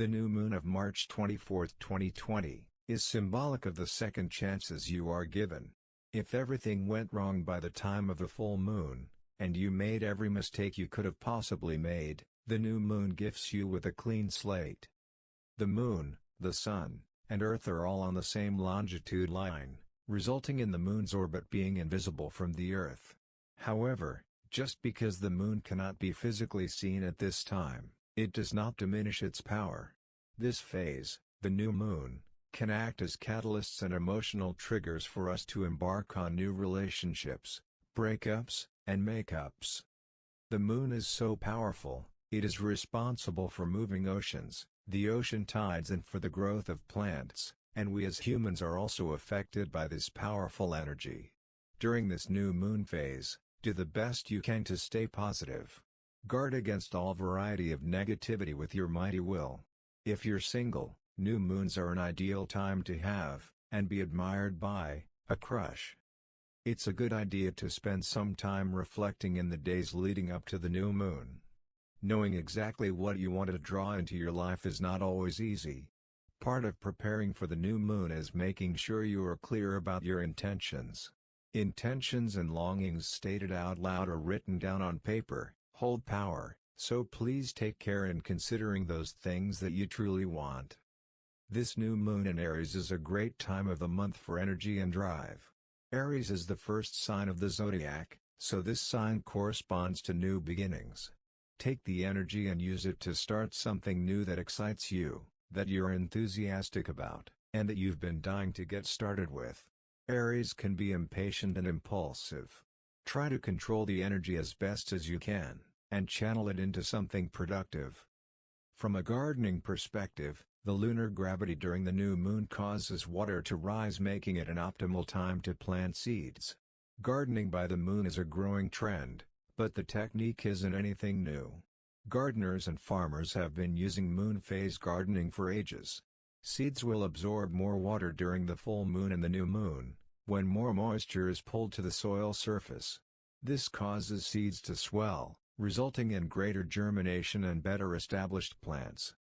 The new moon of March 24, 2020, is symbolic of the second chances you are given. If everything went wrong by the time of the full moon, and you made every mistake you could have possibly made, the new moon gifts you with a clean slate. The moon, the sun, and earth are all on the same longitude line, resulting in the moon's orbit being invisible from the earth. However, just because the moon cannot be physically seen at this time, it does not diminish its power. This phase, the new moon, can act as catalysts and emotional triggers for us to embark on new relationships, breakups, and makeups. The moon is so powerful, it is responsible for moving oceans, the ocean tides and for the growth of plants, and we as humans are also affected by this powerful energy. During this new moon phase, do the best you can to stay positive. Guard against all variety of negativity with your mighty will. If you're single, new moons are an ideal time to have, and be admired by, a crush. It's a good idea to spend some time reflecting in the days leading up to the new moon. Knowing exactly what you want to draw into your life is not always easy. Part of preparing for the new moon is making sure you are clear about your intentions. Intentions and longings stated out loud or written down on paper, hold power, so please take care in considering those things that you truly want. This new moon in Aries is a great time of the month for energy and drive. Aries is the first sign of the zodiac, so this sign corresponds to new beginnings. Take the energy and use it to start something new that excites you, that you're enthusiastic about, and that you've been dying to get started with. Aries can be impatient and impulsive. Try to control the energy as best as you can, and channel it into something productive. From a gardening perspective, the lunar gravity during the new moon causes water to rise making it an optimal time to plant seeds. Gardening by the moon is a growing trend, but the technique isn't anything new. Gardeners and farmers have been using moon phase gardening for ages. Seeds will absorb more water during the full moon and the new moon, when more moisture is pulled to the soil surface. This causes seeds to swell, resulting in greater germination and better established plants.